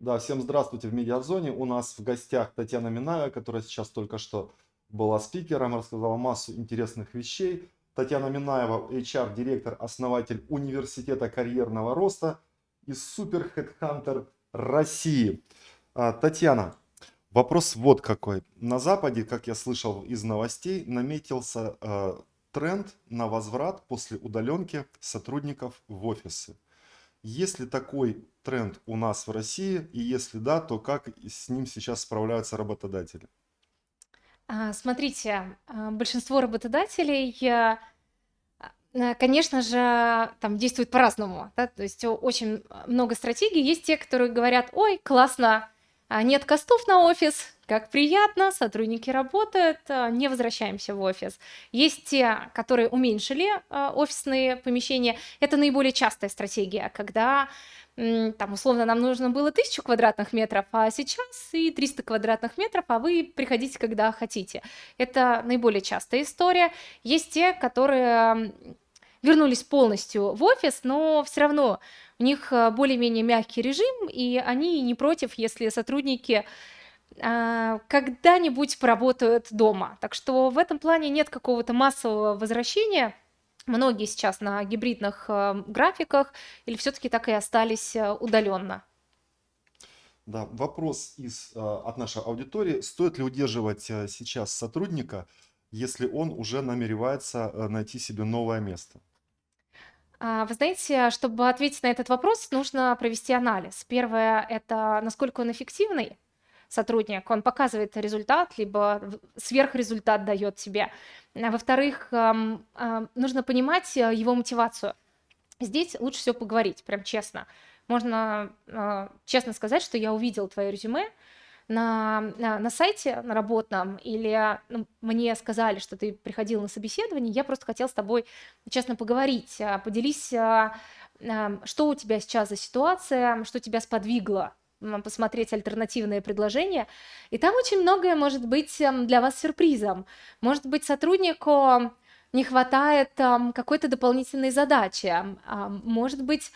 Да, всем здравствуйте в Медиазоне. У нас в гостях Татьяна Минаева, которая сейчас только что была спикером, рассказала массу интересных вещей. Татьяна Минаева, HR-директор, основатель Университета карьерного роста и Супер Headhunter России. А, Татьяна, вопрос вот какой. На Западе, как я слышал из новостей, наметился э, тренд на возврат после удаленки сотрудников в офисы. Есть ли такой тренд у нас в России? И если да, то как с ним сейчас справляются работодатели? А, смотрите, а, большинство работодателей, а, конечно же, там действуют по-разному, да, то есть очень много стратегий. Есть те, которые говорят, ой, классно, нет костов на офис, как приятно, сотрудники работают, не возвращаемся в офис. Есть те, которые уменьшили офисные помещения. Это наиболее частая стратегия, когда там, условно, нам нужно было 1000 квадратных метров, а сейчас и 300 квадратных метров, а вы приходите, когда хотите. Это наиболее частая история. Есть те, которые вернулись полностью в офис, но все равно у них э, более-менее мягкий режим, и они не против, если сотрудники а, когда-нибудь поработают дома. Так что в этом плане нет какого-то массового возвращения – Многие сейчас на гибридных э, графиках или все-таки так и остались э, удаленно? Да, вопрос из, э, от нашей аудитории. Стоит ли удерживать сейчас сотрудника, если он уже намеревается найти себе новое место? А, вы знаете, чтобы ответить на этот вопрос, нужно провести анализ. Первое – это насколько он эффективный, сотрудник, он показывает результат, либо сверхрезультат дает тебе. А во-вторых, нужно понимать э, его мотивацию. Здесь лучше всего поговорить, прям честно. Можно а, честно сказать, что я увидел твое резюме, на, на, на сайте, на работном, или ну, мне сказали, что ты приходил на собеседование, я просто хотел с тобой честно поговорить, а, поделись, что у тебя сейчас за ситуация, что тебя сподвигло посмотреть альтернативные предложения. И там очень многое может быть эм, для вас сюрпризом. Может быть, сотруднику не хватает um, какой-то дополнительной задачи. Может быть,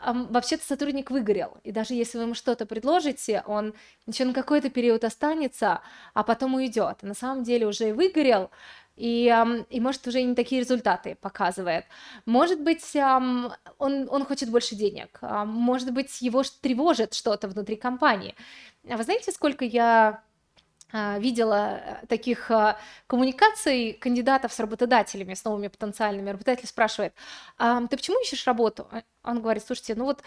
вообще-то сотрудник выгорел. И даже если вы ему что-то предложите, он еще на какой-то период останется, а потом уйдет. На самом деле уже и выгорел, и, и может уже не такие результаты показывает. Может быть, он, он хочет больше денег, может быть, его тревожит что-то внутри компании. А вы знаете, сколько я а, видела э, таких а, коммуникаций кандидатов с работодателями, с новыми потенциальными. Работодатель спрашивает, ты почему ищешь работу? Он говорит, слушайте, ну вот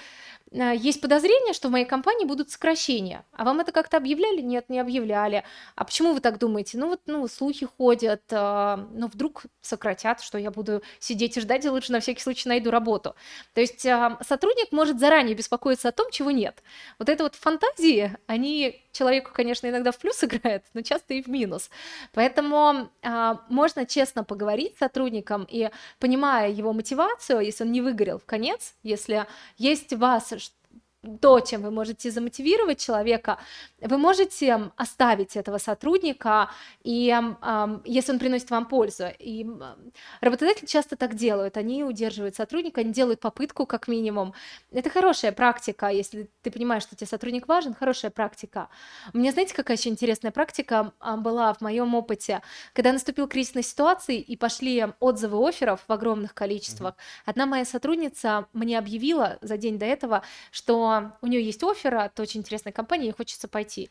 э, есть подозрение, что в моей компании будут сокращения. А вам это как-то объявляли? Нет, не объявляли. А почему вы так думаете? Ну вот, ну, слухи ходят, э, ну вдруг сократят, что я буду сидеть и ждать, и лучше на всякий случай найду работу. То есть э, сотрудник может заранее беспокоиться о том, чего нет. Вот это вот фантазии, они человеку, конечно, иногда в плюс играют, но часто и в минус. Поэтому можно честно поговорить с сотрудником и, понимая его мотивацию, если он не выгорел в конец, если есть вас то, чем вы можете замотивировать человека, вы можете оставить этого сотрудника, и если он приносит вам пользу. И работодатели часто так делают, они удерживают сотрудника, они делают попытку как минимум. Это хорошая практика, если ты понимаешь, что тебе сотрудник важен, хорошая практика. У меня, знаете, какая еще интересная практика была в моем опыте, когда наступил кризисная ситуация и пошли отзывы офферов в огромных количествах. Одна моя сотрудница мне объявила за день до этого, что у нее есть офер от очень интересной компании, ей хочется пойти.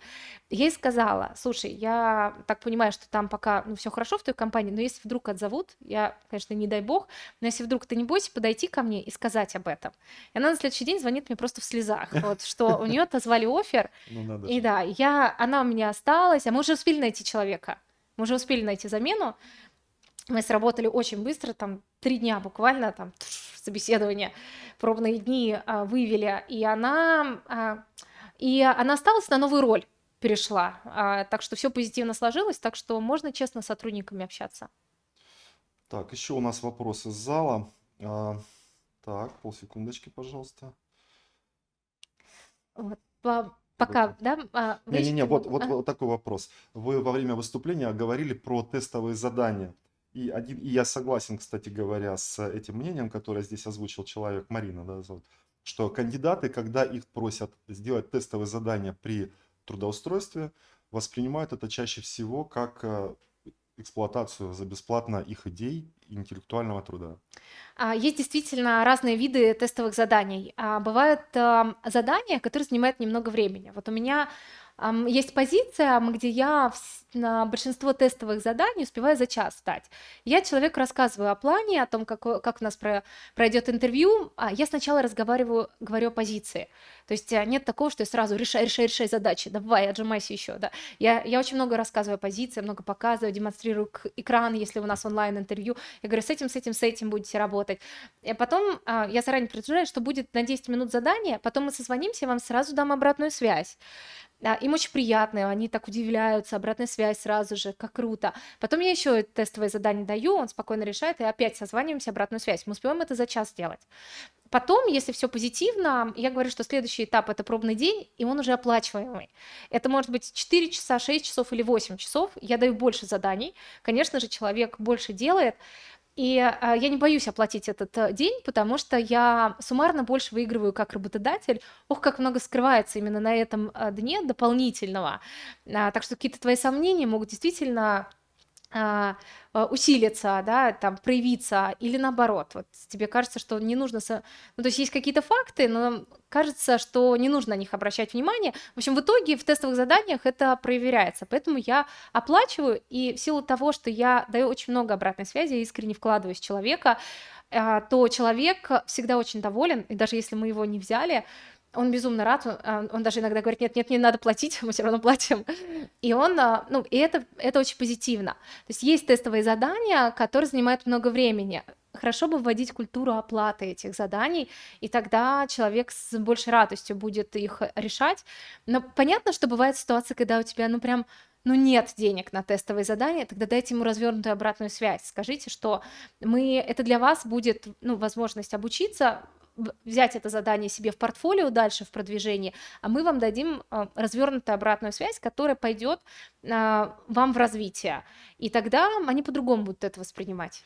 Я ей сказала, слушай, я так понимаю, что там пока ну, все хорошо в той компании, но если вдруг отзовут, я, конечно, не дай бог, но если вдруг ты не бойся подойти ко мне и сказать об этом. И она на следующий день звонит мне просто в слезах, вот, что у нее отозвали офер, ну, и да, я, она у меня осталась, а мы уже успели найти человека, мы уже успели найти замену, мы сработали очень быстро, там три дня буквально, там собеседование, пробные дни а, вывели, и она, а, и она осталась на новую роль, перешла. А, так что все позитивно сложилось, так что можно честно с сотрудниками общаться. Так, еще у нас вопрос из зала. Так, полсекундочки, пожалуйста. Вот, по, пока, да? А, Не-не-не, вот, вот, а? вот такой вопрос. Вы во время выступления говорили про тестовые задания. И, один, и я согласен, кстати говоря, с этим мнением, которое здесь озвучил человек, Марина, да, что кандидаты, когда их просят сделать тестовые задания при трудоустройстве, воспринимают это чаще всего как э, эксплуатацию за бесплатно их идей интеллектуального труда. А, Есть действительно разные виды тестовых заданий. А, Бывают ам, задания, которые занимают немного времени. Вот у меня есть позиция, где я на большинство тестовых заданий успеваю за час сдать. Я человеку рассказываю о плане, о том, как, как у нас про- пройдет интервью. А Я сначала разговариваю, говорю о позиции. То есть а, нет такого, что я сразу решай, решай, решай задачи, давай, отжимайся еще. Да. Я, я очень много рассказываю о позиции, много показываю, демонстрирую экран, если у нас онлайн-интервью. Я говорю, с этим, с этим, с этим будете работать. И потом а, я заранее предупреждаю, что будет на 10 минут задание, потом мы созвонимся, я вам сразу дам обратную связь. А, Им очень приятно, они так удивляются, обратная связь сразу же, как круто. Потом я еще тестовое задание даю, он спокойно решает, и опять созваниваемся, обратную связь. Мы успеваем это за час сделать. Потом, если все позитивно, я говорю, что следующий этап это пробный день, и он уже оплачиваемый. Это может быть 4 часа, 6 часов или 8 часов. Я даю больше заданий. Конечно же, человек больше делает. И а, я не боюсь оплатить этот э, день, потому что я суммарно больше выигрываю как работодатель. Ох, как много скрывается именно на этом э, дне дополнительного. А, так что какие-то твои сомнения могут действительно а, усилиться, да, там, проявиться, или наоборот, вот тебе кажется, что не нужно, со- ну, то есть есть какие-то факты, но кажется, что не нужно на них обращать внимание. В общем, в итоге в тестовых заданиях это проверяется, поэтому я оплачиваю, и в силу того, что я даю очень много обратной связи, я искренне вкладываюсь в человека, а, то человек всегда очень доволен, и даже если мы его не взяли, он безумно рад, он, а, он даже иногда говорит, нет, нет, не надо платить, мы все равно платим. И он, а, ну, и это, это очень позитивно. То есть есть тестовые задания, которые занимают много времени. Хорошо бы вводить культуру оплаты этих заданий, и тогда человек с большей радостью будет их решать. Но понятно, что бывает ситуация, когда у тебя, ну, прям ну, нет денег на тестовые задания, тогда дайте ему развернутую обратную связь. Скажите, что мы, это для вас будет, ну, возможность обучиться, взять это задание себе в портфолио дальше в продвижении, а мы вам дадим а, развернутую обратную связь, которая пойдет а, вам в развитие. И тогда они по-другому будут это воспринимать.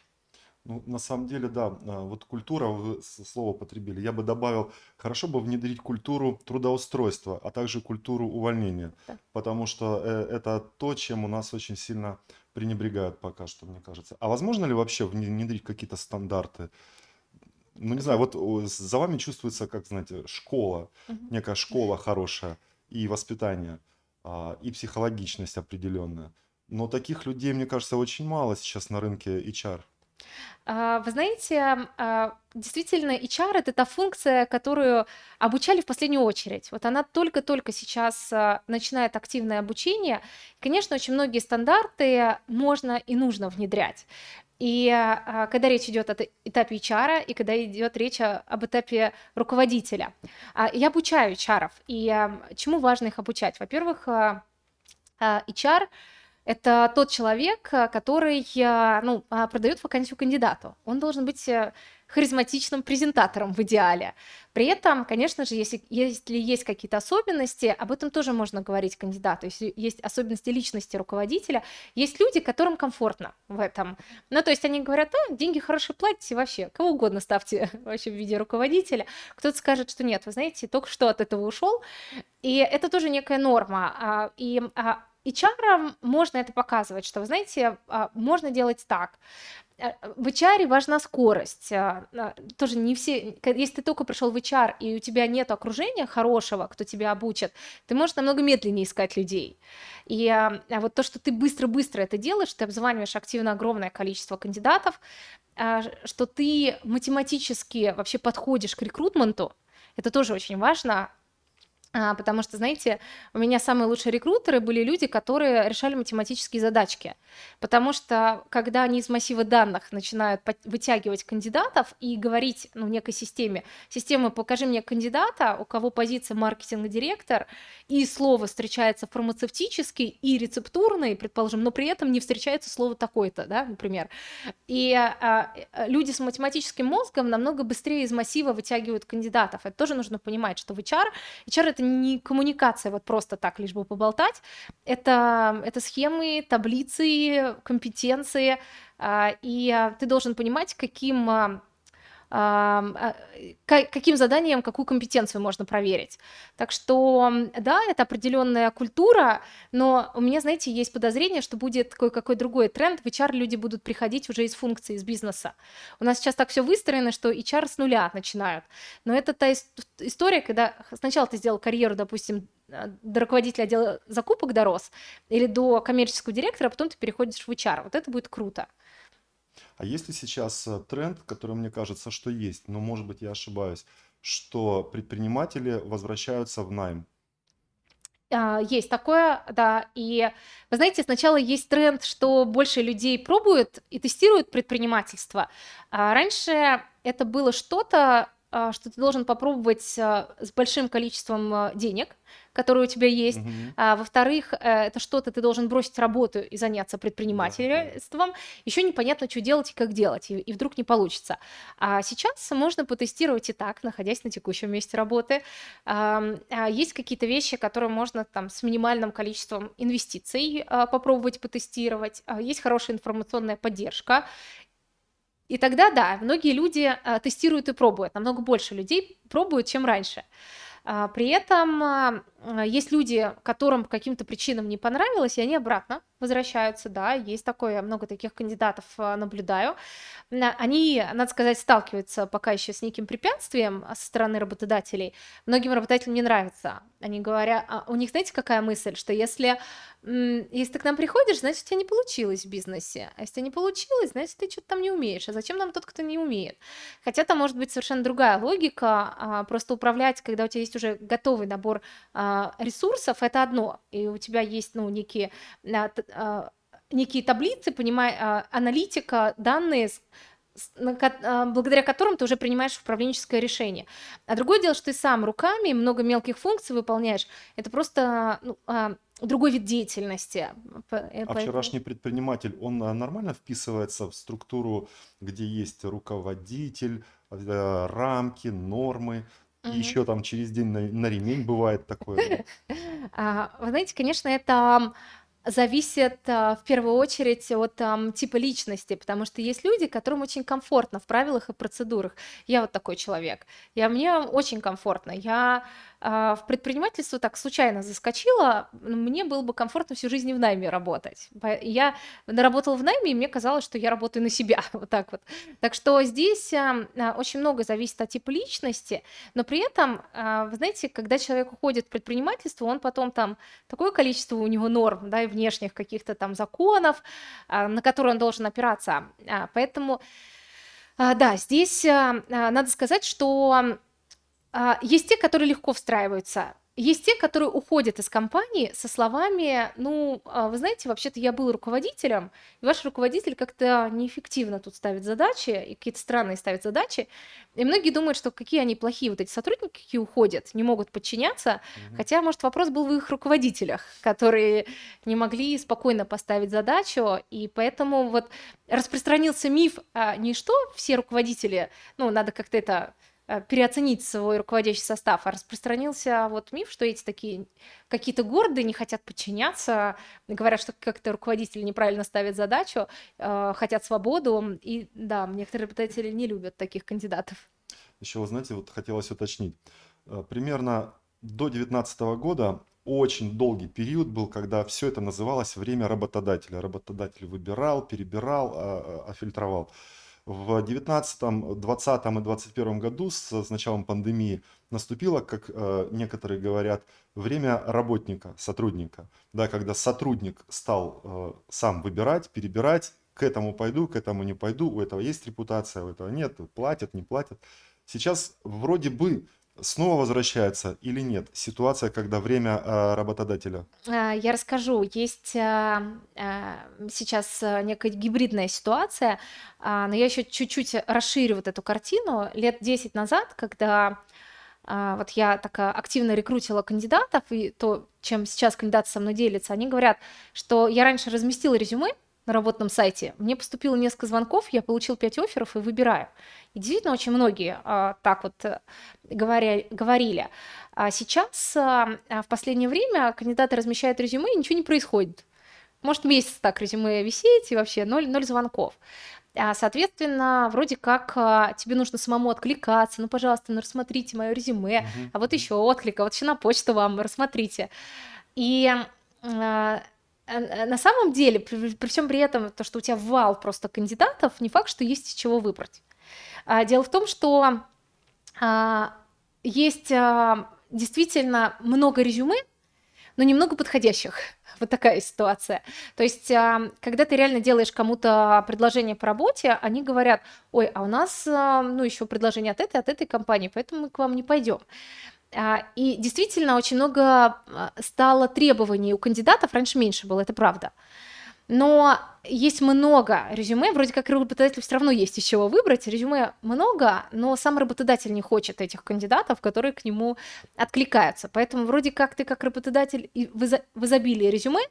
Ну, на самом деле, да, а, вот культура, вы слово потребили. Я бы добавил, хорошо бы внедрить культуру трудоустройства, а также культуру увольнения, Да. потому что э, это то, чем у нас очень сильно пренебрегают пока что, мне кажется. А возможно ли вообще вне- внедрить какие-то стандарты? Ну, не знаю, вот за вами чувствуется, как, знаете, школа, Мгм. некая школа хорошая, и воспитание, а, и психологичность определенная. Но таких людей, мне кажется, очень мало сейчас на рынке HR. А, Вы знаете, а, действительно, HR это та функция, которую обучали в последнюю очередь. Вот она только-только сейчас начинает активное обучение. Конечно, очень многие стандарты можно и нужно внедрять. И а, когда речь идет о этапе HR, и когда идет речь об этапе руководителя. А, Я обучаю HR, и а, чему важно их обучать? Во-первых, а, HR это тот человек, который ну, продает вакансию кандидату. Он должен быть э, харизматичным презентатором в идеале. При этом, конечно же, если, если есть какие-то особенности, об этом тоже можно говорить кандидату. Если есть особенности личности руководителя, есть люди, которым комфортно в этом. Ну, то есть они говорят, а, деньги хорошие платите вообще, кого угодно ставьте вообще в виде руководителя. Кто-то скажет, что нет, вы знаете, только что от этого ушел, и это тоже некая норма. а, И а, HR можно это показывать, что, вы знаете, а, можно делать так. Э, В HR важна скорость. а, а, Тоже не все... Если ты только пришел в HR, и у тебя нет окружения хорошего, кто тебя обучит, ты можешь намного медленнее искать людей. И а, вот то, что ты быстро-быстро это делаешь, ты обзваниваешь активно огромное количество кандидатов, что ты математически вообще подходишь к рекрутменту, это тоже очень важно, а, потому что, знаете, у меня самые лучшие рекрутеры были люди, которые решали математические задачки. Потому что, когда они из массива данных начинают вытягивать кандидатов и говорить ну, некой системе, система «покажи мне кандидата, у кого позиция маркетинг-директор», и слово встречается фармацевтический и рецептурный, предположим, но при этом не встречается слово такой-то, да, например. И а, э, люди с математическим мозгом намного быстрее из массива вытягивают кандидатов. Это тоже нужно понимать, что в HR HR это не коммуникация вот просто так, лишь бы поболтать. Это, это схемы, таблицы, компетенции. а, И а, ты должен понимать, каким а, каким заданием какую компетенцию можно проверить. Так что, да, это определенная культура, но у меня, знаете, есть подозрение, что будет кое-какой другой тренд. В HR люди будут приходить уже из функции, из бизнеса. У нас сейчас так все выстроено, что HR с нуля начинают. Но это та история, когда сначала ты сделал карьеру, допустим, до руководителя отдела закупок дорос или до коммерческого директора, а потом ты переходишь в HR. Вот это будет круто. А есть ли сейчас э, тренд, который мне кажется, что есть, но может быть я ошибаюсь, что предприниматели возвращаются в найм? А, есть такое, да. И вы знаете, сначала есть тренд, что больше людей пробуют и тестируют предпринимательство. А раньше это было что-то, что ты должен попробовать с большим количеством денег, которые у тебя есть. Угу. А, во-вторых, э, это что-то ты должен бросить работу и заняться предпринимательством. Да. Еще непонятно, что делать и как делать, и, и вдруг не получится. А сейчас можно потестировать и так, находясь на текущем месте работы. А, есть какие-то вещи, которые можно там с минимальным количеством инвестиций а, попробовать потестировать. Есть хорошая информационная поддержка. И тогда, да, многие люди тестируют и пробуют. Намного больше людей пробуют, чем раньше. А, при этом а, есть люди, которым каким-то причинам не понравилось, и они обратно возвращаются, да, есть такое, много таких кандидатов а, наблюдаю. Они, надо сказать, сталкиваются пока еще с неким препятствием со стороны работодателей. Многим работодателям не нравится. Они говорят, у них, знаете, какая мысль, что если если ты к нам приходишь, значит, у тебя не получилось в бизнесе. А если не получилось, значит, ты что-то там не умеешь. А зачем нам тот, кто не умеет? Хотя там может быть совершенно другая логика. А, просто управлять, когда у тебя есть уже готовый набор а, ресурсов, это одно. И у тебя есть, ну, некие некие таблицы, понимая, аналитика, данные, благодаря которым ты уже принимаешь управленческое решение. А другое дело, что ты сам руками много мелких функций выполняешь. Это просто ну, другой вид деятельности. Э, а вчерашний предприниматель, он а, нормально вписывается в структуру, где есть руководитель, рамки, нормы, и еще там через день на, на ремень бывает такое. А, вы знаете, конечно, это зависит а, в первую очередь от там, типа личности, потому что есть люди, которым очень комфортно в правилах и процедурах. Я вот такой человек. Я, мне очень комфортно. Я в предпринимательство так случайно заскочила, мне было бы комфортно всю жизнь в найме работать. Я работала в найме, и мне казалось, что я работаю на себя, вот так вот. Так что здесь а, а, очень много зависит от типа личности, но при этом, вы знаете, когда человек уходит в предпринимательство, он потом там такое количество у него норм, да, и внешних каких-то там законов, на которые он должен опираться. Поэтому, да, здесь надо сказать, что а, есть те, которые легко встраиваются. Есть те, которые уходят из компании со словами, ну, а, вы знаете, вообще-то я был руководителем, и ваш руководитель как-то неэффективно тут ставит задачи, и какие-то странные ставит задачи. И многие думают, что какие они плохие вот эти сотрудники, какие уходят, не могут подчиняться. Угу. Хотя, может, вопрос был в их руководителях, которые не могли спокойно поставить задачу. И поэтому вот распространился миф а, не что все руководители, ну, надо как-то это переоценить свой руководящий состав, а распространился вот миф, что эти такие какие-то гордые, не хотят подчиняться, говорят, что как-то руководители неправильно ставят задачу, э, хотят свободу, и да, некоторые работодатели не любят таких кандидатов. Еще, вы знаете, вот хотелось уточнить, э, примерно до 2019 года очень долгий период был, когда все это называлось время работодателя. Работодатель выбирал, перебирал, а, а, фильтровал. В 19, 20 и 21 году с, с началом пандемии наступило, как э, некоторые говорят, время работника, сотрудника. Да, когда сотрудник стал э, сам выбирать, перебирать, к этому пойду, к этому не пойду, у этого есть репутация, у этого нет, платят, не платят. Сейчас вроде бы снова возвращается или нет ситуация, когда время э, работодателя? А, я расскажу. Есть а, а, сейчас некая гибридная ситуация, но я еще чуть-чуть расширю вот эту картину. Лет 10 назад, когда вот я так активно рекрутила кандидатов, и то, чем сейчас кандидаты со мной делятся, они говорят, что я раньше разместила резюме, на работном сайте, мне поступило несколько звонков, я получил 5 офферов и выбираю. И действительно очень многие а, так вот э, говоря, говорили. А сейчас а, в последнее время кандидаты размещают резюме, и ничего не происходит. Может месяц так резюме висеть, и вообще ноль, ноль звонков. А, соответственно, вроде как а, тебе нужно самому откликаться. Ну, пожалуйста, ну рассмотрите мое резюме. Мгм, А вот еще отклик, а вот еще на почту вам, рассмотрите. И а, а, а, на самом деле, при, при всем при этом, то, что у тебя вал просто кандидатов, не факт, что есть из чего выбрать. А, дело в том, что а, есть а, действительно много резюме, но немного подходящих. Вот такая ситуация. То есть, когда ты реально делаешь кому-то предложение по работе, они говорят, ой, а у нас, ну, еще предложение от этой, от этой компании, поэтому мы к вам не пойдем. А, И действительно очень много а, стало требований у кандидатов, раньше меньше было, это правда. Но есть много резюме, вроде как работодателю все равно есть из чего выбрать. Резюме много, но сам работодатель не хочет этих кандидатов, которые к нему откликаются. Поэтому вроде как ты как работодатель в изо- в изобилии резюме,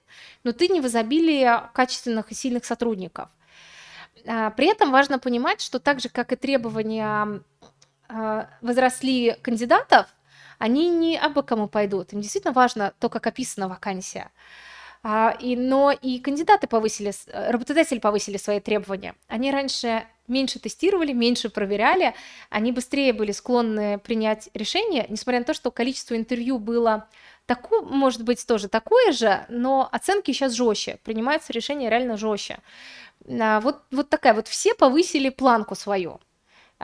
но ты не в изобилии качественных и сильных сотрудников. А, При этом важно понимать, что так же, как и требования возросли кандидатов, они не абы кому пойдут. Им действительно важно то, как описана вакансия. А, и, но и кандидаты повысили, э, работодатели повысили свои требования. Они раньше меньше тестировали, меньше проверяли, они быстрее были склонны принять решение, несмотря на то, что количество интервью было такое, может быть, тоже такое же, но оценки сейчас жестче, принимаются решения реально жестче. А, Вот, вот такая вот, все повысили планку свою.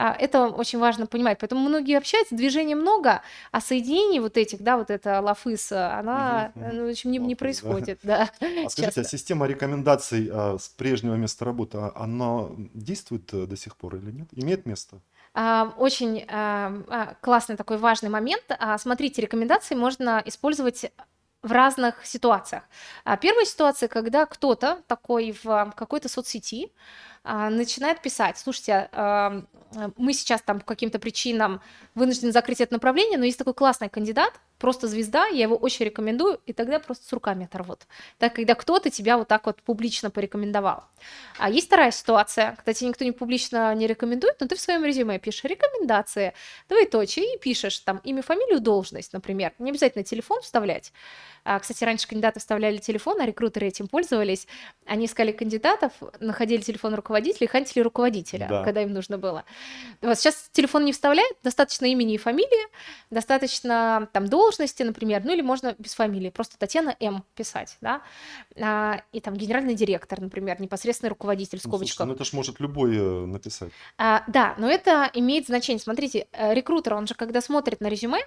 А, Это очень важно понимать. Поэтому многие общаются, движений много, а соединений вот этих, да, вот эта лафыс, она, ну, в общем, не, не да. происходит, да, А скажите, а часто. система рекомендаций а, с прежнего места работы, а, она действует э, до сих пор или нет? Имеет место? А, Очень а, а, классный такой важный момент. А, Смотрите, рекомендации можно использовать в разных ситуациях. А, Первая ситуация, когда кто-то такой в какой-то соцсети а, начинает писать, слушайте, а, мы сейчас там по каким-то причинам вынуждены закрыть это направление, но есть такой классный кандидат, просто звезда, я его очень рекомендую, и тогда просто с руками оторвут. Так, когда кто-то тебя вот так вот публично порекомендовал. А есть вторая ситуация, когда тебе никто не публично не рекомендует, но ты в своем резюме пишешь рекомендации, двоеточие, и пишешь там имя, фамилию, должность, например. Не обязательно телефон вставлять. А, кстати, раньше кандидаты вставляли телефон, а рекрутеры этим пользовались. Они искали кандидатов, находили телефон руководителя и хантили руководителя, Да. когда им нужно было. Вот сейчас телефон не вставляют, достаточно имени и фамилии, достаточно там должности, например, ну или можно без фамилии, просто Татьяна М писать, да, А, и там генеральный директор, например, непосредственный руководитель в Ну, слушайте, ну это ж может любой э, написать. А, да, но это имеет значение. Смотрите, э, рекрутер, он же когда смотрит на резюме,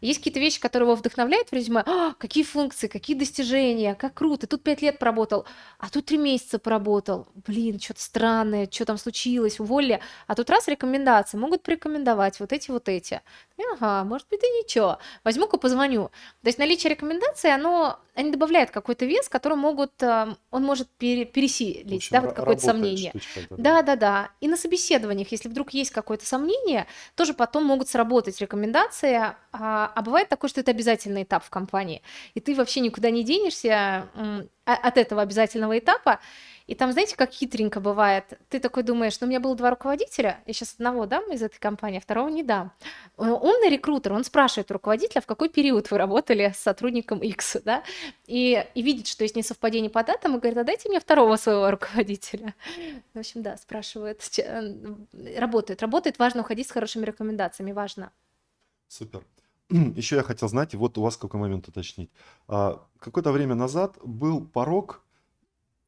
есть какие-то вещи, которые его вдохновляют в резюме. «А, какие функции, какие достижения, как круто. Тут пять лет поработал, а тут три месяца поработал. Блин, что-то странное, что там случилось, уволили. А тут раз рекомендации, могут порекомендовать вот эти, вот эти. Ага, может быть и ничего. Возьму-ка позвоню. То есть наличие рекомендаций, оно, они добавляют какой-то вес, который могут, э, он может пере- пересилить, общем, да, вот какое-то сомнение. штучка да. Да, да. И на собеседованиях, если вдруг есть какое-то сомнение, тоже потом могут сработать рекомендации. А, а бывает такое, что это обязательный этап в компании, и ты вообще никуда не денешься а- от этого обязательного этапа. И там, знаете, как хитренько бывает. Ты такой думаешь, ну, у меня было два руководителя, я сейчас одного дам из этой компании, а второго не дам. Э, Умный рекрутер, он спрашивает руководителя, в какой период вы работали с сотрудником X, да, и, и видит, что есть несовпадение по датам, и говорит, а дайте мне второго своего руководителя. В общем, да, спрашивают, ч- э, работает. Работает, важно уходить с хорошими рекомендациями, важно. Супер. Еще я хотел знать, вот у вас какой момент уточнить. А, Какое-то время назад был порог,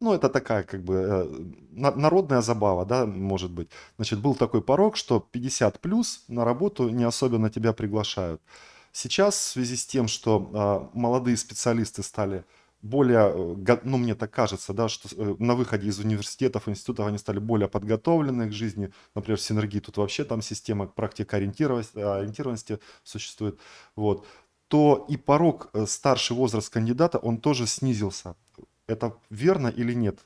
ну, это такая как бы э, на- народная забава, да, может быть. Значит, был такой порог, что 50 плюс на работу не особенно тебя приглашают. Сейчас в связи с тем, что а, молодые специалисты стали более, э, ну, мне так кажется, да, что э, на выходе из университетов, институтов они стали более подготовлены к жизни. Например, в Синергии тут вообще там система практикоориентированности ориентированности существует. Вот. То и порог, старший возраст кандидата, он тоже снизился. Это верно или нет?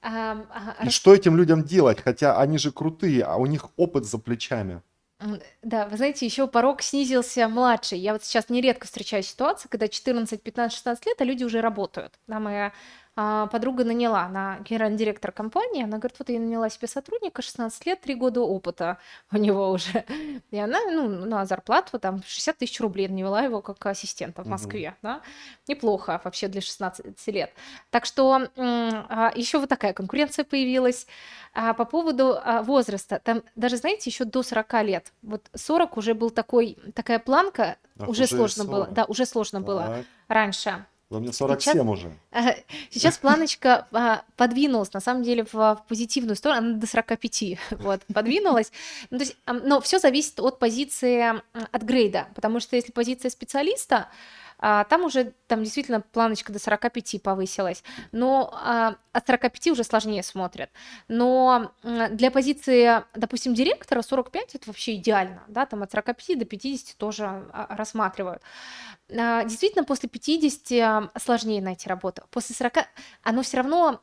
Ага, И рас- что этим людям делать? Хотя они же крутые, а у них опыт за плечами. Да, вы знаете, еще порог снизился младший. Я вот сейчас нередко встречаю ситуации, когда 14, 15, 16 лет, а люди уже работают. Да, мы а, подруга наняла на генеральный директор компании, она говорит, вот я наняла себе сотрудника, 16 лет, 3 года опыта у него уже. И она, ну, на зарплату там 60 тысяч рублей наняла его как ассистента в. Москве, да. Неплохо вообще для 16 лет. Так что а, еще вот такая конкуренция появилась. А по поводу а, возраста, там даже, знаете, еще до 40 лет, вот 40 уже был такой, такая планка, Ах, уже уже сложно было, 40. да, уже сложно было Так, раньше. Да мне Сейчас 47 уже. Ага, Сейчас планочка а, подвинулась, на самом деле, в, в позитивную сторону, она до 45, вот, подвинулась. Ну, то есть, но все зависит от позиции, от грейда, потому что если позиция специалиста, а, там уже, там действительно планочка до 45 повысилась, но а, от 45 уже сложнее смотрят. Но для позиции, допустим, директора 45 это вообще идеально, да, там от 45 до 50 тоже а, рассматривают. Действительно, после 50 сложнее найти работу. После 40 оно все равно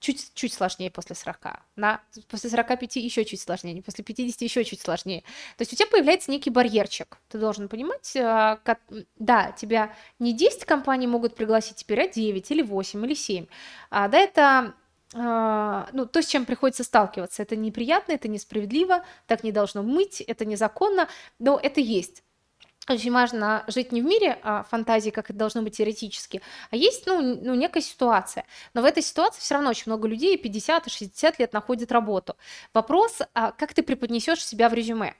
чуть, чуть сложнее после 40. Да? После 45 еще чуть сложнее, после 50 еще чуть сложнее. То есть у тебя появляется некий барьерчик. Ты должен понимать, а, ка- да, тебя не 10 компаний могут пригласить теперь, а 9 или 8 или 7. А, да, это а, ну, то, с чем приходится сталкиваться. Это неприятно, это несправедливо, так не должно быть, это незаконно, но это есть. Очень важно жить не в мире а, фантазии, как это должно быть теоретически, а есть ну, ну, некая ситуация. Но в этой ситуации все равно очень много людей 50 и 60 лет находят работу. Вопрос, а, как ты преподнесешь себя в резюме.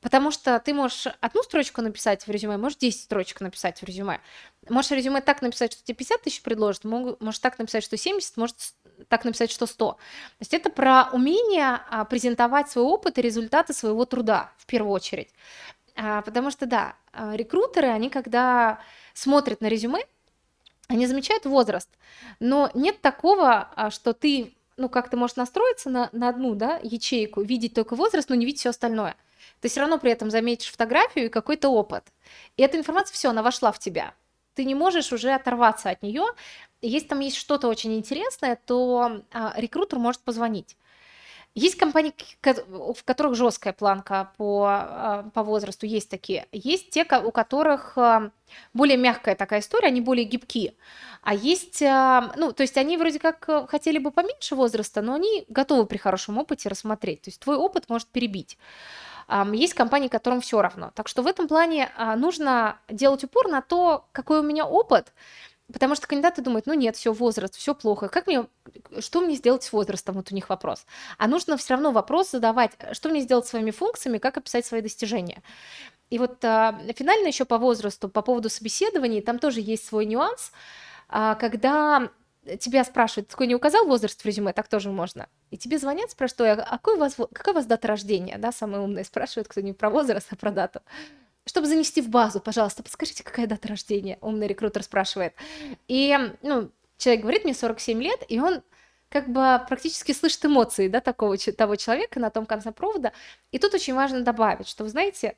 Потому что ты можешь одну строчку написать в резюме, можешь 10 строчек написать в резюме. Можешь резюме так написать, что тебе 50 тысяч предложат, можешь так написать, что 70, может так написать, что 100. То есть это про умение а, презентовать свой опыт и результаты своего труда в первую очередь. А, потому что, да, а, рекрутеры, они когда смотрят на резюме, они замечают возраст, но нет такого, а, что ты, ну, как ты можешь настроиться на, на одну, да, ячейку, видеть только возраст, но не видеть все остальное. Ты все равно при этом заметишь фотографию и какой-то опыт. И эта информация, все, она вошла в тебя. Ты не можешь уже оторваться от нее. Если там есть что-то очень интересное, то а, рекрутер может позвонить. Есть компании, ко- в которых жесткая планка по, а, по возрасту, есть такие. Есть те, у которых а, более мягкая такая история, они более гибкие. А есть, а, ну, то есть они вроде как э, хотели бы поменьше возраста, но они готовы при хорошем опыте рассмотреть. То есть твой опыт может перебить. Есть компании, которым все равно. Так что в этом плане нужно делать упор на то, какой у меня опыт, потому что кандидаты думают, ну нет, все, возраст, все плохо. Как мне, что мне сделать с возрастом? Вот у них вопрос. А нужно все равно вопрос задавать, что мне сделать своими функциями, как описать свои достижения. И вот а, финально еще по возрасту, по поводу собеседований, там тоже есть свой нюанс, а, когда тебя спрашивают, такой не указал возраст в резюме, так тоже можно. И тебе звонят, спрашивают, «Ой, а какой у вас, какая у вас дата рождения? Да, самые умные спрашивают, кто не про возраст, а про дату. Чтобы занести в базу, пожалуйста, подскажите, какая дата рождения? Умный рекрутер спрашивает. И, ну, человек говорит, мне 47 лет, и он как бы практически слышит эмоции, да, такого, того человека на том конце провода. И тут очень важно добавить, что, вы знаете,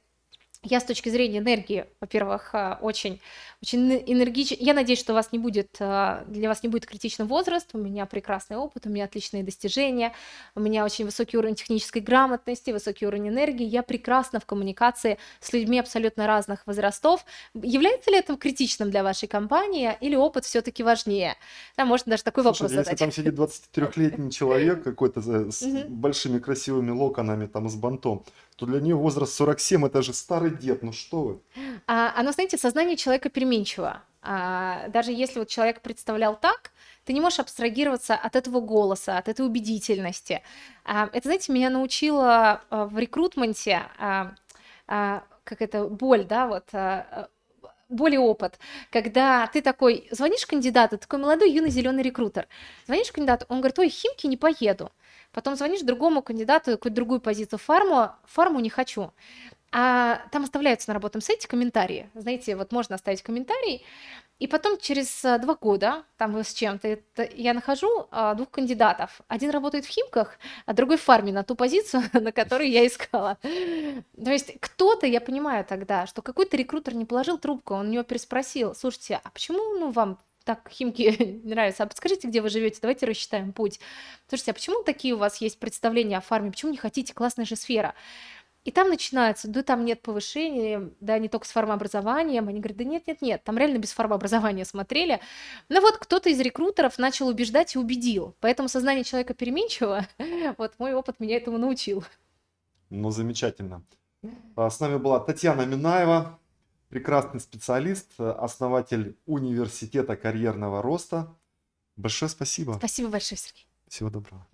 я с точки зрения энергии, во-первых, а, очень, очень энергичен. Я надеюсь, что у вас не будет, а, для вас не будет критичный возраст. У меня прекрасный опыт, у меня отличные достижения, у меня очень высокий уровень технической грамотности, высокий уровень энергии. Я прекрасна в коммуникации с людьми абсолютно разных возрастов. Является ли это критичным для вашей компании или опыт все-таки важнее? Да, можно даже такой Слушай, вопрос если задать. там сидит 23-летний человек какой-то за- с большими красивыми локонами, там, с бантом, то для нее возраст 47 это же старый дед, ну что вы. А, оно, знаете, сознание человека переменчиво. А, даже если вот человек представлял так, ты не можешь абстрагироваться от этого голоса, от этой убедительности. А, это, знаете, меня научило а, в рекрутменте, а, а, как это, боль, да, вот, а, а, боль и опыт, когда ты такой, звонишь кандидату, такой молодой, юный, зеленый рекрутер, звонишь кандидату, он говорит, ой, химки не поеду. Потом звонишь другому кандидату, какую-то другую позицию, фарму, фарму не хочу. А там оставляются на работном сайте комментарии. Знаете, вот можно оставить комментарий, и потом через а, два года, там с чем-то, я нахожу а, двух кандидатов. Один работает в Химках, а другой в фарме на ту позицию, на которую я искала. То есть кто-то, я понимаю тогда, что какой-то рекрутер не положил трубку, он у него переспросил, слушайте, а почему ну, вам так Химки нравятся? А подскажите, где вы живете, давайте рассчитаем путь. Слушайте, а почему такие у вас есть представления о фарме, почему не хотите, классная же сфера. И там начинается, да там нет повышения, да не только с формообразованием. Они говорят, да нет, нет, нет, там реально без формообразования смотрели. Ну вот кто-то из рекрутеров начал убеждать и убедил. Поэтому сознание человека переменчиво. Вот мой опыт меня этому научил. Ну, замечательно. А, С нами была Татьяна Минаева, прекрасный специалист, основатель университета карьерного роста. Большое спасибо. Спасибо большое, Сергей. Всего доброго.